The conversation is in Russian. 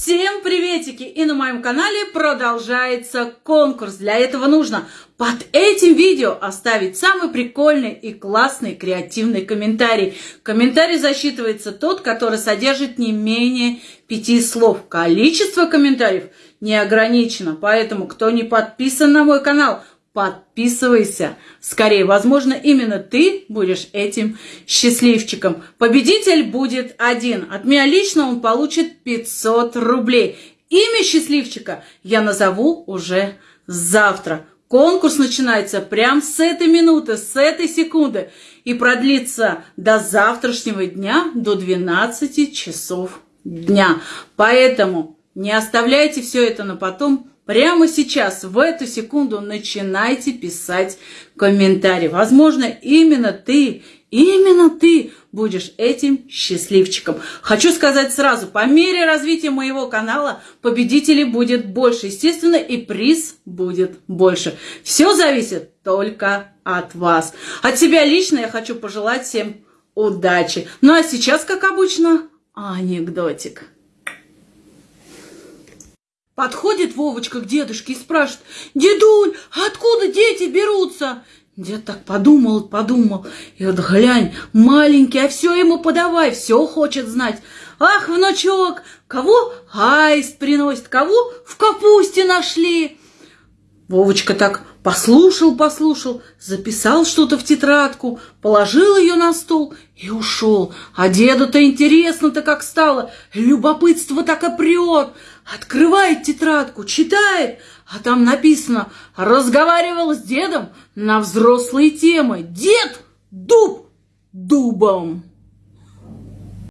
Всем приветики! И на моем канале продолжается конкурс. Для этого нужно под этим видео оставить самый прикольный и классный креативный комментарий. Комментарий засчитывается тот, который содержит не менее пяти слов. Количество комментариев не ограничено, поэтому кто не подписан на мой канал, подписывайся. Скорее, возможно, именно ты будешь этим счастливчиком. Победитель будет один. От меня лично он получит 500 рублей. Имя счастливчика я назову уже завтра. Конкурс начинается прямо с этой минуты, с этой секунды и продлится до завтрашнего дня, до 12 часов дня. Поэтому не оставляйте все это на потом, Прямо сейчас, в эту секунду, начинайте писать комментарии. Возможно, именно ты, именно ты будешь этим счастливчиком. Хочу сказать сразу, по мере развития моего канала победителей будет больше, естественно, и приз будет больше. Все зависит только от вас. От себя лично я хочу пожелать всем удачи. Ну а сейчас, как обычно, анекдотик. Подходит Вовочка к дедушке и спрашивает, «Дедуль, откуда дети берутся?» Дед так подумал, подумал, и вот глянь, маленький, а все ему подавай, все хочет знать. Ах, внучок, кого аист приносит, кого в капусте нашли? Вовочка так послушал, послушал, записал что-то в тетрадку, положил ее на стол и ушел. А деду-то интересно-то как стало, любопытство так и прет. Открывает тетрадку, читает, а там написано «Разговаривал с дедом на взрослые темы. Дед дуб дубом».